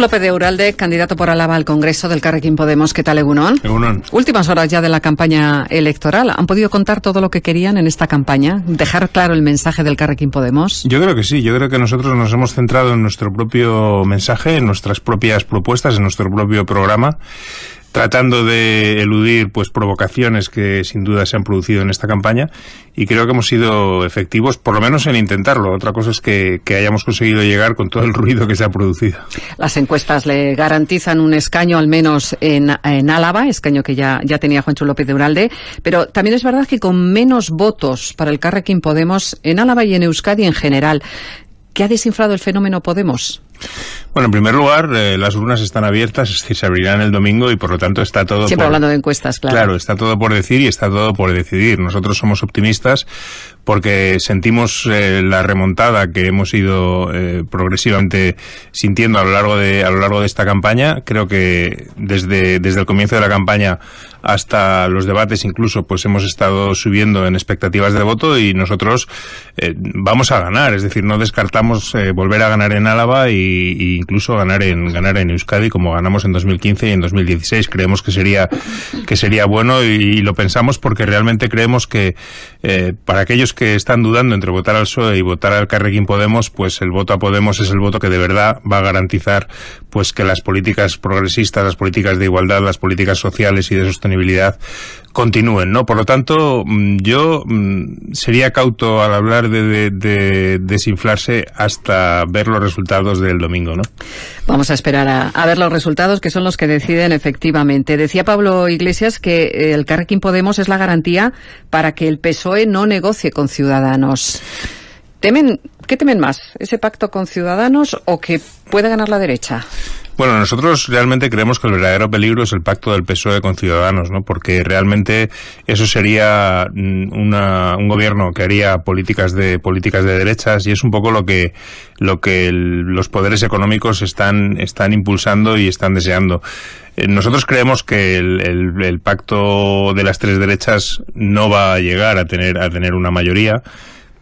López de Uralde, candidato por Alaba al Congreso del Carrequín Podemos. ¿Qué tal, Egunon? Egunon. Últimas horas ya de la campaña electoral. ¿Han podido contar todo lo que querían en esta campaña? ¿Dejar claro el mensaje del Carrequín Podemos? Yo creo que sí. Yo creo que nosotros nos hemos centrado en nuestro propio mensaje, en nuestras propias propuestas, en nuestro propio programa tratando de eludir pues provocaciones que sin duda se han producido en esta campaña y creo que hemos sido efectivos por lo menos en intentarlo. Otra cosa es que, hayamos conseguido llegar con todo el ruido que se ha producido. Las encuestas le garantizan un escaño al menos en, en Álava, escaño que ya, ya tenía Juancho López de Uralde, pero también es verdad que con menos votos para el Carrequín Podemos en Álava y en Euskadi en general. ¿Qué ha desinflado el fenómeno Podemos? Bueno, en primer lugar, eh, las urnas están abiertas, es decir, se abrirán el domingo y por lo tanto está todo. Siempre hablando de encuestas, claro. Claro, está todo por decir y está todo por decidir. Nosotros somos optimistas porque sentimos eh, la remontada que hemos ido eh, progresivamente sintiendo a lo largo de a lo largo de esta campaña. Creo que desde desde el comienzo de la campaña hasta los debates incluso pues hemos estado subiendo en expectativas de voto y nosotros vamos a ganar, es decir, no descartamos volver a ganar en Álava y, incluso ganar en ganar en Euskadi como ganamos en 2015 y en 2016 creemos que sería que sería bueno y, lo pensamos porque realmente creemos que eh, para aquellos que están dudando entre votar al PSOE y votar al Carrequín Podemos pues el voto a Podemos es el voto que de verdad va a garantizar pues que las políticas progresistas las políticas de igualdad las políticas sociales y de sostenibilidad continúen no por lo tanto mm, yo mm, sería cauto al hablar de, de desinflarse hasta ver los resultados del domingo, ¿no? Vamos a esperar a, ver los resultados que son los que deciden efectivamente. Decía Pablo Iglesias que el Carrequín Podemos es la garantía para que el PSOE no negocie con Ciudadanos. ¿Temen, ¿Qué temen más? ¿Ese pacto con Ciudadanos o que puede ganar la derecha? Bueno, nosotros realmente creemos que el verdadero peligro es el pacto del PSOE con Ciudadanos, ¿no? Porque realmente eso sería mm, un gobierno que haría políticas de políticas de derechas y es un poco lo que lo que los poderes económicos están están impulsando y están deseando. Eh, nosotros creemos que el, pacto de las tres derechas no va a llegar a tener a tener una mayoría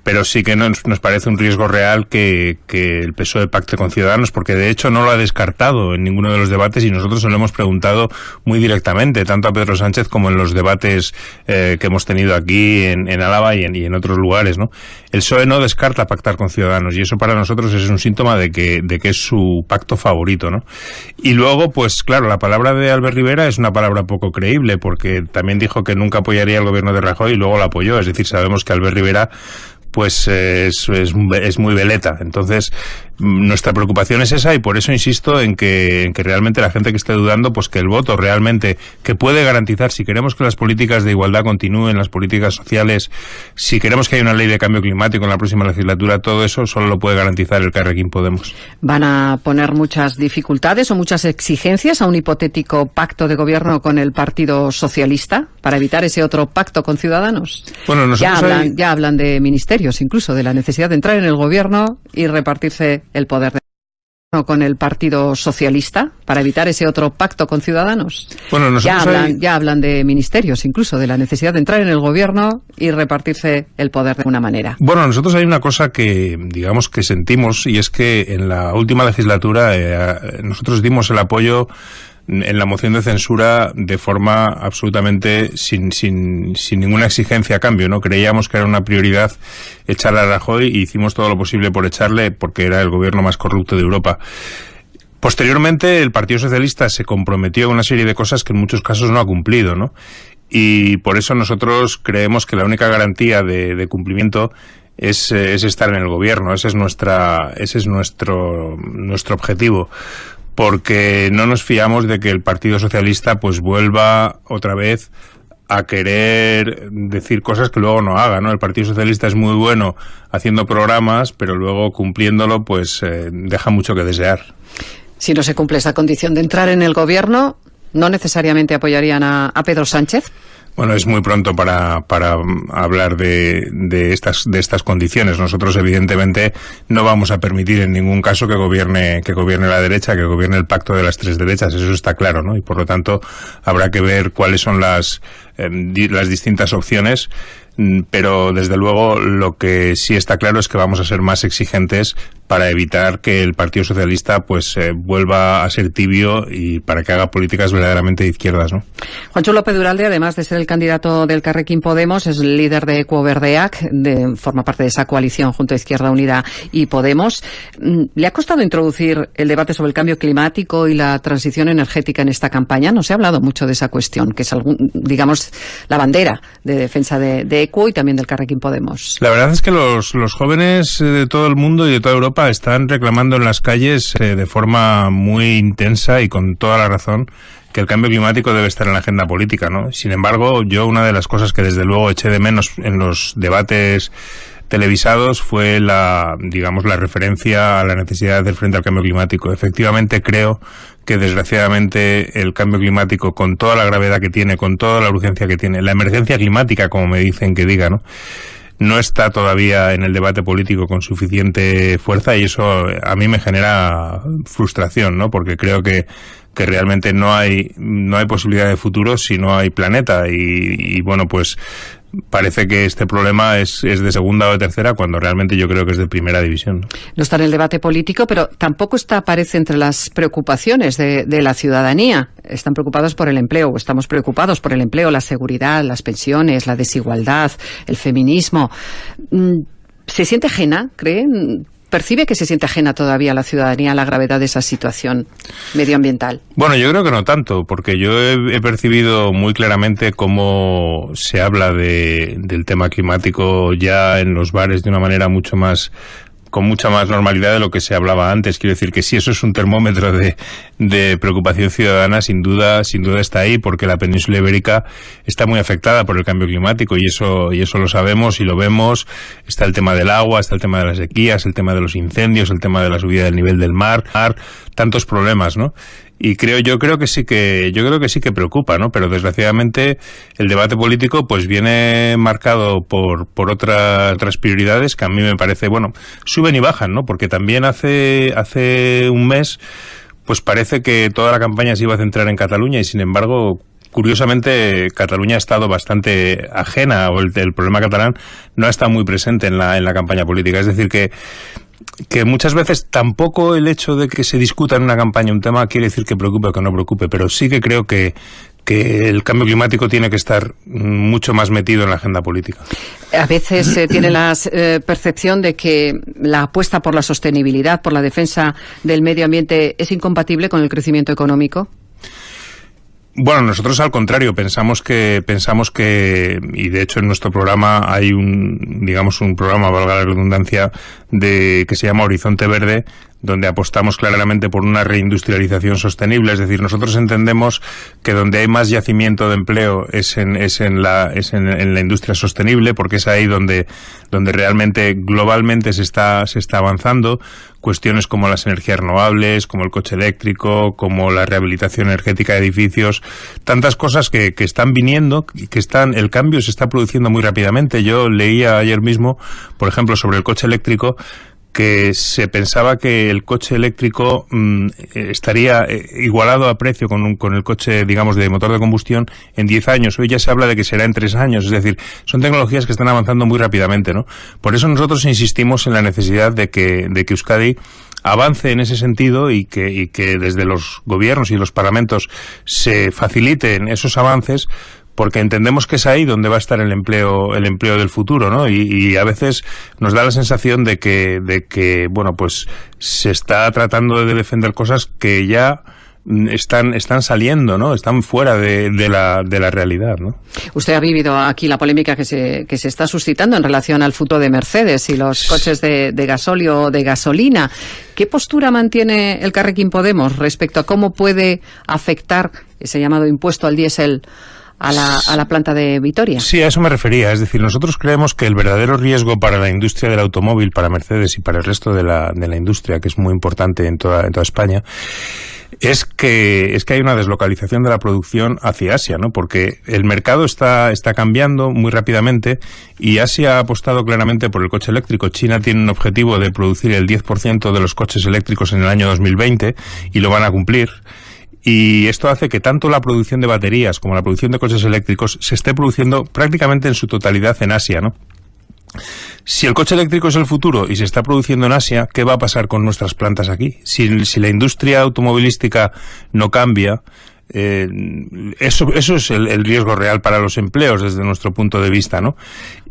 pero sí que nos, parece un riesgo real que, que, el PSOE pacte con Ciudadanos, porque de hecho no lo ha descartado en ninguno de los debates y nosotros se lo hemos preguntado muy directamente, tanto a Pedro Sánchez como en los debates eh, que hemos tenido aquí en, Álava y en, otros lugares. ¿no? El PSOE no descarta pactar con Ciudadanos y eso para nosotros es un síntoma de que, de que es su pacto favorito. ¿no? Y luego, pues claro, la palabra de Albert Rivera es una palabra poco creíble, porque también dijo que nunca apoyaría el gobierno de Rajoy y luego lo apoyó. Es decir, sabemos que Albert Rivera pues es, es, es, muy veleta. Entonces, nuestra preocupación es esa y por eso insisto en que, en que realmente la gente que esté dudando, pues que el voto realmente, que puede garantizar, si queremos que las políticas de igualdad continúen, las políticas sociales, si queremos que haya una ley de cambio climático en la próxima legislatura, todo eso solo lo puede garantizar el Carrequín Podemos. ¿Van a poner muchas dificultades o muchas exigencias a un hipotético pacto de gobierno con el Partido Socialista para evitar ese otro pacto con Ciudadanos? Bueno, ya hablan, ya hablan de incluso de la necesidad de entrar en el gobierno y repartirse el poder de con el Partido Socialista para evitar ese otro pacto con Ciudadanos. Bueno, ya hablan, ya hablan de ministerios, incluso de la necesidad de entrar en el gobierno y repartirse el poder de una manera. Bueno, nosotros hay una cosa que, digamos, que sentimos y es que en la última legislatura eh, nosotros dimos el apoyo en la moción de censura de forma absolutamente sin, sin, sin ninguna exigencia a cambio, ¿no? Creíamos que era una prioridad echarle a Rajoy y hicimos todo lo posible por echarle porque era el gobierno más corrupto de Europa. Posteriormente, el Partido Socialista se comprometió a una serie de cosas que en muchos casos no ha cumplido, ¿no? Y por eso nosotros creemos que la única garantía de, de cumplimiento es, es, estar en el gobierno. Ese es nuestra, ese es nuestro, nuestro objetivo porque no nos fiamos de que el Partido Socialista pues vuelva otra vez a querer decir cosas que luego no haga, ¿no? El Partido Socialista es muy bueno haciendo programas, pero luego cumpliéndolo pues eh, deja mucho que desear. Si no se cumple esa condición de entrar en el gobierno, ¿no necesariamente apoyarían a, a Pedro Sánchez? Bueno, es muy pronto para, para hablar de, de, estas, de estas condiciones. Nosotros, evidentemente, no vamos a permitir en ningún caso que gobierne, que gobierne la derecha, que gobierne el pacto de las tres derechas. Eso está claro, ¿no? Y por lo tanto, habrá que ver cuáles son las, las distintas opciones Mm, pero desde luego lo que sí está claro es que vamos a ser más exigentes para evitar que el Partido Socialista pues eh, vuelva a ser tibio y para que haga políticas verdaderamente de izquierdas, ¿no? Juancho López Duralde, además de ser el candidato del Carrequín Podemos, es líder de Ecuoverdeac, de, forma parte de esa coalición junto a Izquierda Unida y Podemos. Mm, ¿Le ha costado introducir el debate sobre el cambio climático y la transición energética en esta campaña? No se ha hablado mucho de esa cuestión, que es algún, digamos, la bandera de defensa de, de y también del Carrequín Podemos. La verdad es que los, los jóvenes de todo el mundo y de toda Europa están reclamando en las calles eh, de forma muy intensa y con toda la razón que el cambio climático debe estar en la agenda política, ¿no? Sin embargo, yo una de las cosas que desde luego eché de menos en los debates televisados fue la, digamos, la referencia a la necesidad de hacer frente al cambio climático. Efectivamente creo que desgraciadamente el cambio climático, con toda la gravedad que tiene, con toda la urgencia que tiene, la emergencia climática, como me dicen que diga, ¿no? No está todavía en el debate político con suficiente fuerza y eso a mí me genera frustración, ¿no? Porque creo que, que realmente no hay, no hay posibilidad de futuro si no hay planeta y, y bueno, pues parece que este problema es, es, de segunda o de tercera cuando realmente yo creo que es de primera división. No está en el debate político, pero tampoco está, aparece entre las preocupaciones de, la ciudadanía. Están preocupados por el empleo, estamos preocupados por el empleo, la seguridad, las pensiones, la desigualdad, el feminismo. Mm, ¿Se siente ajena, creen? Percibe que se siente ajena todavía a la ciudadanía a la gravedad de esa situación medioambiental? Bueno, yo creo que no tanto, porque yo he, percibido muy claramente cómo se habla de, del tema climático ya en los bares de una manera mucho más con mucha más normalidad de lo que se hablaba antes. Quiero decir que sí, eso es un termómetro de, de, preocupación ciudadana, sin duda, sin duda está ahí, porque la península ibérica está muy afectada por el cambio climático y eso, y eso lo sabemos y lo vemos. Está el tema del agua, está el tema de las sequías, el tema de los incendios, el tema de la subida del nivel del mar, tantos problemas, ¿no? Y creo yo creo que sí que yo creo que sí que preocupa no pero desgraciadamente el debate político pues viene marcado por por otras otras prioridades que a mí me parece bueno suben y bajan no porque también hace hace un mes pues parece que toda la campaña se iba a centrar en Cataluña y sin embargo curiosamente Cataluña ha estado bastante ajena o el, el problema catalán no ha estado muy presente en la en la campaña política. Es decir que que muchas veces tampoco el hecho de que se discuta en una campaña un tema quiere decir que preocupe o que no preocupe, pero sí que creo que, que el cambio climático tiene que estar mucho más metido en la agenda política. A veces se tiene la eh, percepción de que la apuesta por la sostenibilidad, por la defensa del medio ambiente, es incompatible con el crecimiento económico. Bueno, nosotros al contrario pensamos que pensamos que y de hecho en nuestro programa hay un digamos un programa valga la redundancia de que se llama Horizonte Verde donde apostamos claramente por una reindustrialización sostenible, es decir, nosotros entendemos que donde hay más yacimiento de empleo es en, es en, la, es en, la industria sostenible, porque es ahí donde, donde realmente globalmente se está, se está avanzando. Cuestiones como las energías renovables, como el coche eléctrico, como la rehabilitación energética de edificios, tantas cosas que, que están viniendo, que están, el cambio se está produciendo muy rápidamente. Yo leía ayer mismo, por ejemplo, sobre el coche eléctrico, que se pensaba que el coche eléctrico mm, estaría eh, igualado a precio con, con el coche, digamos, de motor de combustión en 10 años. Hoy ya se habla de que será en 3 años. Es decir, son tecnologías que están avanzando muy rápidamente, ¿no? Por eso nosotros insistimos en la necesidad de que, de que Euskadi avance en ese sentido y que, y que desde los gobiernos y los parlamentos se faciliten esos avances porque entendemos que es ahí donde va a estar el empleo el empleo del futuro no y, a veces nos da la sensación de que de que bueno pues se está tratando de defender cosas que ya están, están saliendo, ¿no? Están fuera de, de, la, de la realidad, ¿no? Usted ha vivido aquí la polémica que se, que se está suscitando en relación al futuro de Mercedes y los coches de, de gasóleo o de gasolina. ¿Qué postura mantiene el Carrequín Podemos respecto a cómo puede afectar ese llamado impuesto al diésel a la, a la planta de Vitoria. Sí, a eso me refería. Es decir, nosotros creemos que el verdadero riesgo para la industria del automóvil, para Mercedes y para el resto de la, de la industria, que es muy importante en toda, en toda España, es que es que hay una deslocalización de la producción hacia Asia, ¿no? Porque el mercado está está cambiando muy rápidamente y Asia ha apostado claramente por el coche eléctrico. China tiene un objetivo de producir el 10% de los coches eléctricos en el año 2020 y lo van a cumplir Y esto hace que tanto la producción de baterías como la producción de coches eléctricos se esté produciendo prácticamente en su totalidad en Asia, ¿no? Si el coche eléctrico es el futuro y se está produciendo en Asia, ¿qué va a pasar con nuestras plantas aquí? Si, si la industria automovilística no cambia, eh, eso, eso es el, riesgo real para los empleos desde nuestro punto de vista, ¿no?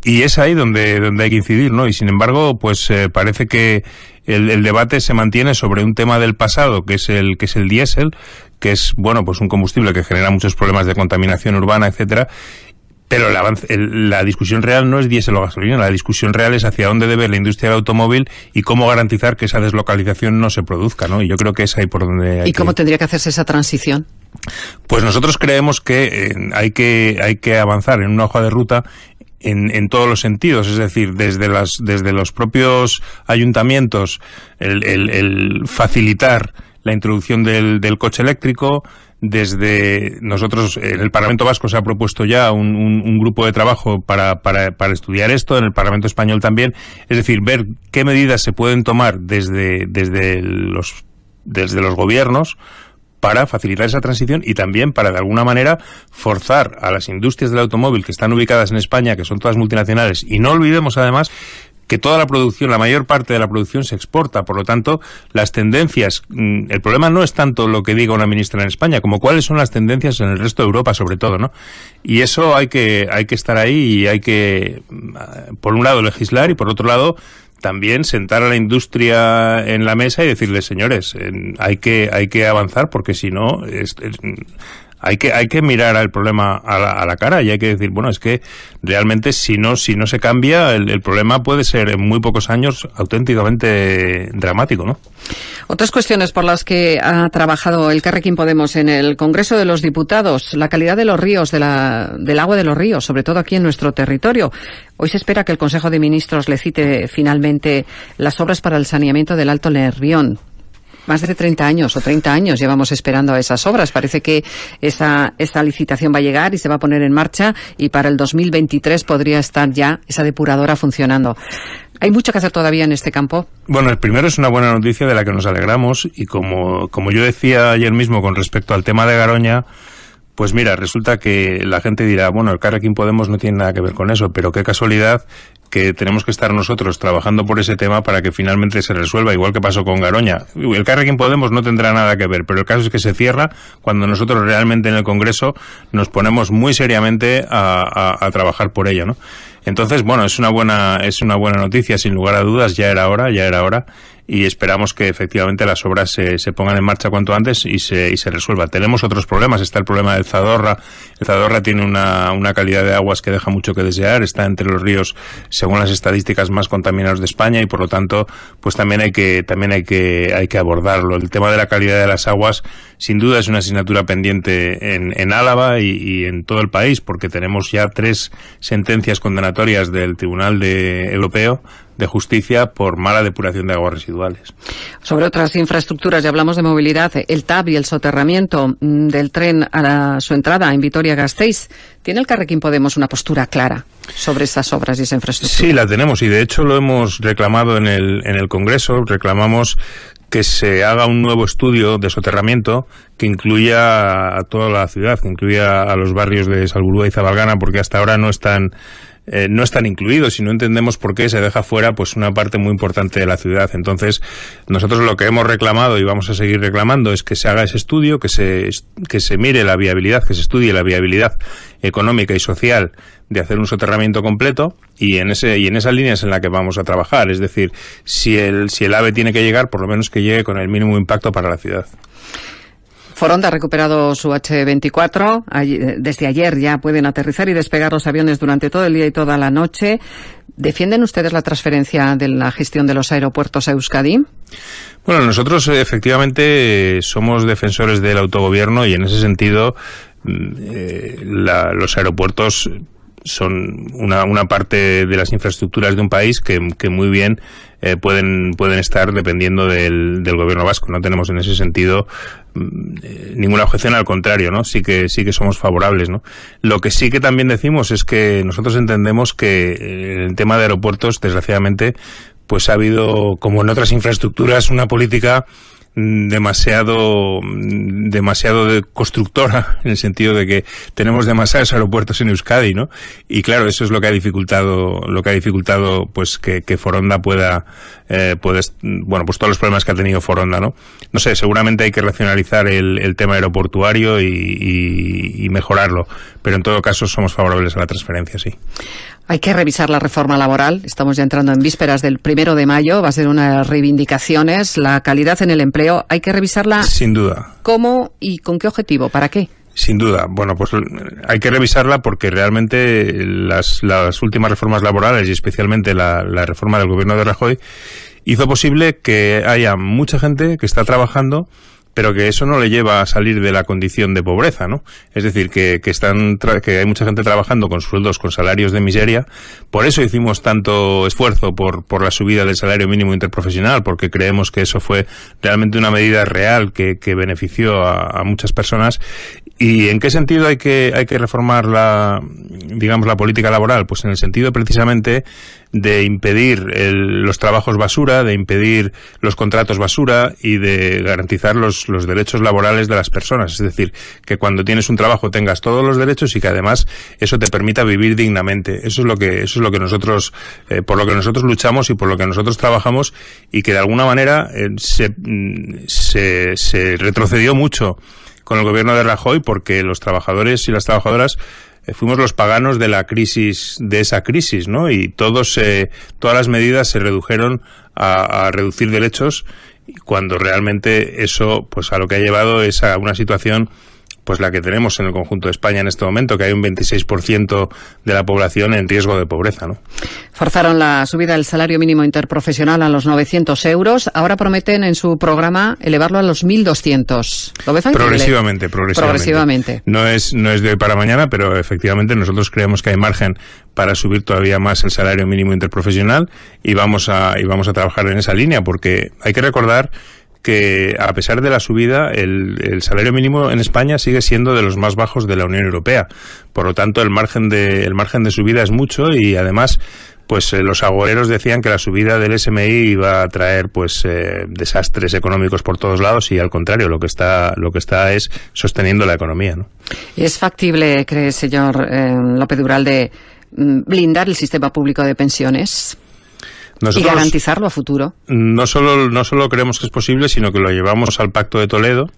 Y es ahí donde, donde hay que incidir, ¿no? Y sin embargo, pues eh, parece que el, el, debate se mantiene sobre un tema del pasado, que es el, que es el diésel, que es, bueno, pues un combustible que genera muchos problemas de contaminación urbana, etcétera, pero la discusión real no es diésel o gasolina, la discusión real es hacia dónde debe la industria del automóvil y cómo garantizar que esa deslocalización no se produzca, ¿no? Y yo creo que es ahí por donde hay ¿Y cómo tendría que hacerse esa transición? Pues nosotros creemos que eh, hay que hay que avanzar en una hoja de ruta en, en, todos los sentidos, es decir, desde, las, desde los propios ayuntamientos, el, el, el facilitar la introducción del, del coche eléctrico, desde nosotros, en el Parlamento Vasco se ha propuesto ya un, grupo de trabajo para, para, para, estudiar esto, en el Parlamento Español también, es decir, ver qué medidas se pueden tomar desde, desde, los, desde los gobiernos para facilitar esa transición y también para, de alguna manera, forzar a las industrias del automóvil que están ubicadas en España, que son todas multinacionales, y no olvidemos además que toda la producción, la mayor parte de la producción se exporta. Por lo tanto, las tendencias, mm, el problema no es tanto lo que diga una ministra en España, como cuáles son las tendencias en el resto de Europa, sobre todo, ¿no? Y eso hay que, hay que estar ahí y hay que, mm, por un lado, legislar y por otro lado, también sentar a la industria en la mesa y decirles, señores, hay que, hay que avanzar porque si no, es, hay que, hay que mirar al problema a la, a la, cara y hay que decir, bueno, es que realmente si no, si no se cambia, el, problema puede ser en muy pocos años auténticamente dramático, ¿no? Otras cuestiones por las que ha trabajado el Carrequín Podemos en el Congreso de los Diputados, la calidad de los ríos, de la, del agua de los ríos, sobre todo aquí en nuestro territorio. Hoy se espera que el Consejo de Ministros le cite finalmente las obras para el saneamiento del Alto Nervión más de 30 años o 30 años llevamos esperando a esas obras. Parece que esa, esa licitación va a llegar y se va a poner en marcha y para el 2023 podría estar ya esa depuradora funcionando. ¿Hay mucho que hacer todavía en este campo? Bueno, el primero es una buena noticia de la que nos alegramos y como, como yo decía ayer mismo con respecto al tema de Garoña, pues mira, resulta que la gente dirá, bueno, el Carrequín Podemos no tiene nada que ver con eso, pero qué casualidad que tenemos que estar nosotros trabajando por ese tema para que finalmente se resuelva, igual que pasó con Garoña. El Carrequín Podemos no tendrá nada que ver, pero el caso es que se cierra cuando nosotros realmente en el Congreso nos ponemos muy seriamente a, trabajar por ello, ¿no? Entonces, bueno, es una buena, es una buena noticia, sin lugar a dudas, ya era hora, ya era hora y esperamos que efectivamente las obras se, se pongan en marcha cuanto antes y se, y se resuelva. Tenemos otros problemas, está el problema del Zadorra. El Zadorra tiene una, una calidad de aguas que deja mucho que desear, está entre los ríos, según las estadísticas, más contaminados de España y por lo tanto, pues también hay que, también hay que, hay que abordarlo. El tema de la calidad de las aguas, sin duda es una asignatura pendiente en, en Álava y, y en todo el país, porque tenemos ya tres sentencias condenatorias del Tribunal de, Europeo de justicia por mala depuración de aguas residuales. Sobre otras infraestructuras, ya hablamos de movilidad, el TAB y el soterramiento mm, del tren a la, su entrada en Vitoria-Gasteiz. ¿Tiene el Carrequín Podemos una postura clara sobre estas obras y esa infraestructura? Sí, la tenemos y de hecho lo hemos reclamado en el, en el Congreso. Reclamamos que se haga un nuevo estudio de soterramiento que incluya a toda la ciudad, que incluya a los barrios de Salburúa y Zabalgana, porque hasta ahora no están eh, no están incluidos y no entendemos por qué se deja fuera pues una parte muy importante de la ciudad. Entonces, nosotros lo que hemos reclamado y vamos a seguir reclamando es que se haga ese estudio, que se, que se mire la viabilidad, que se estudie la viabilidad económica y social de hacer un soterramiento completo y en ese y en esas líneas en la que vamos a trabajar, es decir, si el si el AVE tiene que llegar, por lo menos que llegue con el mínimo impacto para la ciudad. Foronda ha recuperado su H-24. Desde ayer ya pueden aterrizar y despegar los aviones durante todo el día y toda la noche. ¿Defienden ustedes la transferencia de la gestión de los aeropuertos a Euskadi? Bueno, nosotros efectivamente somos defensores del autogobierno y en ese sentido mm, eh, la, los aeropuertos son una, una parte de las infraestructuras de un país que, muy bien eh, pueden, pueden estar dependiendo del, gobierno vasco. No tenemos en ese sentido eh, ninguna objeción, al contrario, ¿no? Sí que, sí que somos favorables, ¿no? Lo que sí que también decimos es que nosotros entendemos que eh, el tema de aeropuertos, desgraciadamente, pues ha habido, como en otras infraestructuras, una política demasiado demasiado constructora en el sentido de que tenemos demasiados aeropuertos en Euskadi, ¿no? Y claro, eso es lo que ha dificultado lo que ha dificultado pues que, Foronda pueda eh, bueno pues todos los problemas que ha tenido Foronda, ¿no? No sé, seguramente hay que racionalizar el, tema aeroportuario y mejorarlo, pero en todo caso somos favorables a la transferencia, sí. Hay que revisar la reforma laboral. Estamos ya entrando en vísperas del primero de mayo. Va a ser unas reivindicaciones. La calidad en el empleo. Hay que revisarla. Sin duda. ¿Cómo y con qué objetivo? ¿Para qué? Sin duda. Bueno, pues hay que revisarla porque realmente las, últimas reformas laborales y especialmente la, la reforma del gobierno de Rajoy hizo posible que haya mucha gente que está trabajando pero que eso no le lleva a salir de la condición de pobreza, ¿no? Es decir, que, que, están que hay mucha gente trabajando con sueldos, con salarios de miseria. Por eso hicimos tanto esfuerzo por, por la subida del salario mínimo interprofesional, porque creemos que eso fue realmente una medida real que, que benefició a, a muchas personas. ¿Y en qué sentido hay que, hay que reformar la, digamos, la política laboral? Pues en el sentido precisamente de impedir los trabajos basura, de impedir los contratos basura y de garantizar los, los derechos laborales de las personas. Es decir, que cuando tienes un trabajo tengas todos los derechos y que además eso te permita vivir dignamente. Eso es lo que, eso es lo que nosotros, eh, por lo que nosotros luchamos y por lo que nosotros trabajamos y que de alguna manera eh, se, se, se retrocedió mucho con el gobierno de Rajoy porque los trabajadores y las trabajadoras eh, fuimos los paganos de la crisis, de esa crisis, ¿no? Y todos, eh, todas las medidas se redujeron a, a reducir derechos cuando realmente eso, pues a lo que ha llevado es a una situación pues la que tenemos en el conjunto de España en este momento, que hay un 26% de la población en riesgo de pobreza. ¿no? Forzaron la subida del salario mínimo interprofesional a los 900 euros. Ahora prometen en su programa elevarlo a los 1.200. ¿Lo ves progresivamente, progresivamente, progresivamente. No es, no es de hoy para mañana, pero efectivamente nosotros creemos que hay margen para subir todavía más el salario mínimo interprofesional y vamos a, y vamos a trabajar en esa línea porque hay que recordar que a pesar de la subida, el, salario mínimo en España sigue siendo de los más bajos de la Unión Europea. Por lo tanto, el margen de, el margen de subida es mucho y además pues eh, los agoreros decían que la subida del SMI iba a traer pues eh, desastres económicos por todos lados y al contrario lo que está lo que está es sosteniendo la economía ¿no? es factible cree señor eh, López Duralde mm, blindar el sistema público de pensiones y garantizarlo a futuro. No solo, no solo creemos que es posible, sino que lo llevamos al Pacto de Toledo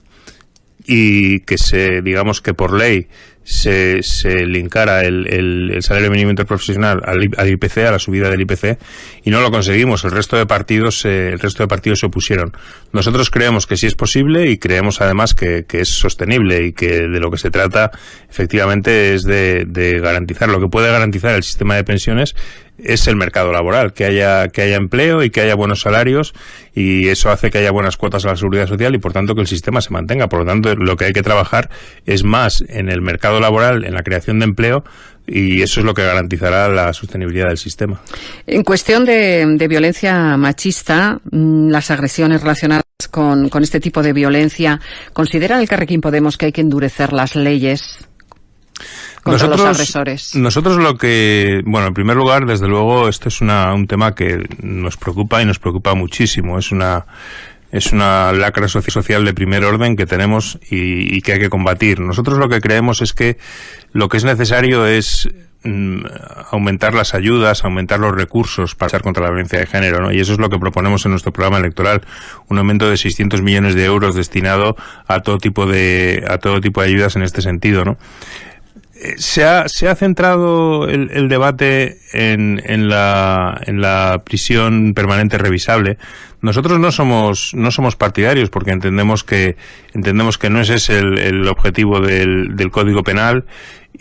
y que se, digamos que por ley se, se linkara el, el, salario mínimo interprofesional al, al, IPC, a la subida del IPC, y no lo conseguimos. El resto de partidos, eh, el resto de partidos se opusieron. Nosotros creemos que sí es posible y creemos además que, que es sostenible y que de lo que se trata efectivamente es de, de garantizar lo que puede garantizar el sistema de pensiones es el mercado laboral, que haya, que haya empleo y que haya buenos salarios y eso hace que haya buenas cuotas a la seguridad social y por tanto que el sistema se mantenga. Por lo tanto, lo que hay que trabajar es más en el mercado laboral, en la creación de empleo y eso es lo que garantizará la sostenibilidad del sistema. En cuestión de, de violencia machista, mm, las agresiones relacionadas con, con este tipo de violencia, ¿considera el Carrequín Podemos que hay que endurecer las leyes nosotros, Nosotros lo que, bueno, en primer lugar, desde luego, esto es una, un tema que nos preocupa y nos preocupa muchísimo. Es una, es una lacra social de primer orden que tenemos y, que hay que combatir. Nosotros lo que creemos es que lo que es necesario es mm, aumentar las ayudas, aumentar los recursos para luchar contra la violencia de género, ¿no? Y eso es lo que proponemos en nuestro programa electoral, un aumento de 600 millones de euros destinado a todo tipo de a todo tipo de ayudas en este sentido, ¿no? Se ha, se ha centrado el, el debate en, en, la, en la prisión permanente revisable. Nosotros no somos, no somos partidarios porque entendemos que, entendemos que no ese es el, el objetivo del, del Código Penal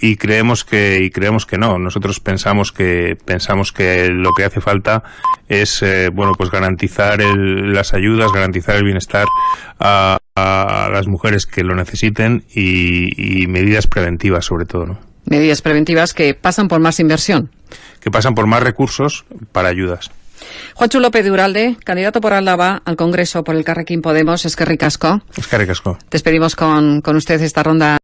y creemos que y creemos que no nosotros pensamos que pensamos que lo que hace falta es eh, bueno pues garantizar el, las ayudas garantizar el bienestar a, a, las mujeres que lo necesiten y, y medidas preventivas sobre todo no medidas preventivas que pasan por más inversión que pasan por más recursos para ayudas Juancho López de Uralde, candidato por Álava al Congreso por el Carrequín Podemos, es que ricasco. Es que ricasco. Despedimos con, con usted esta ronda